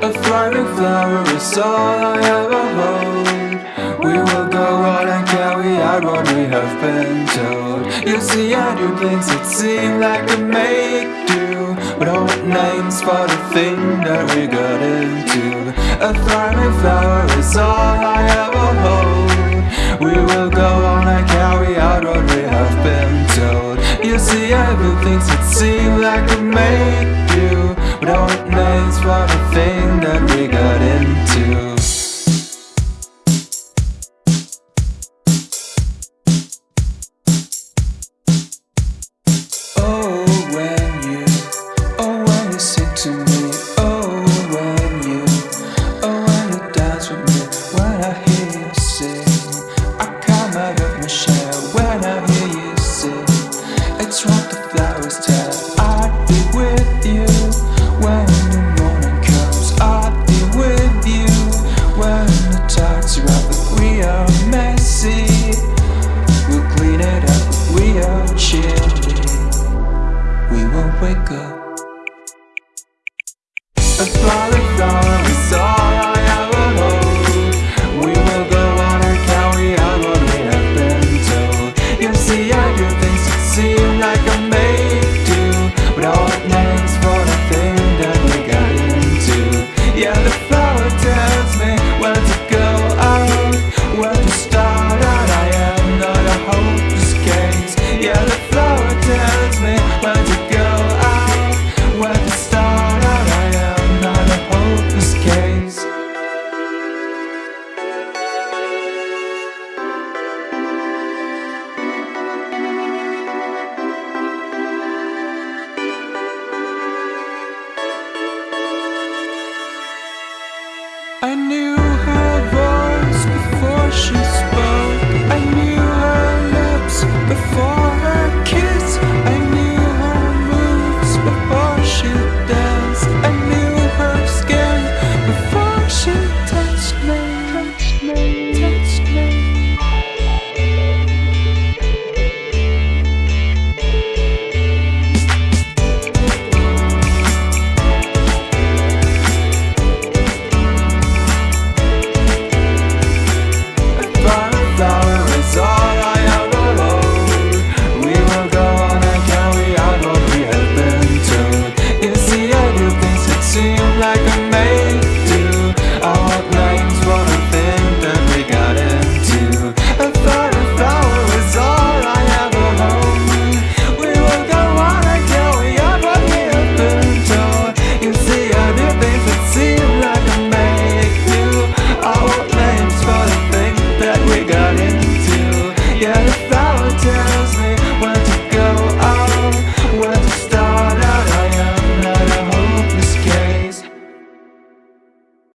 A thriving flower is all I ever hold. We will go on and carry out what we have been told. You see, I do things that seem like a make do, but old names for the thing that we got into. A thriving flower is all I ever hold. We will go on and carry out what we have been told. You see, I do things that seem like a make do, but old names for the wake up. A flower is all I ever. We will go on carry out what we have been. You see, I do things like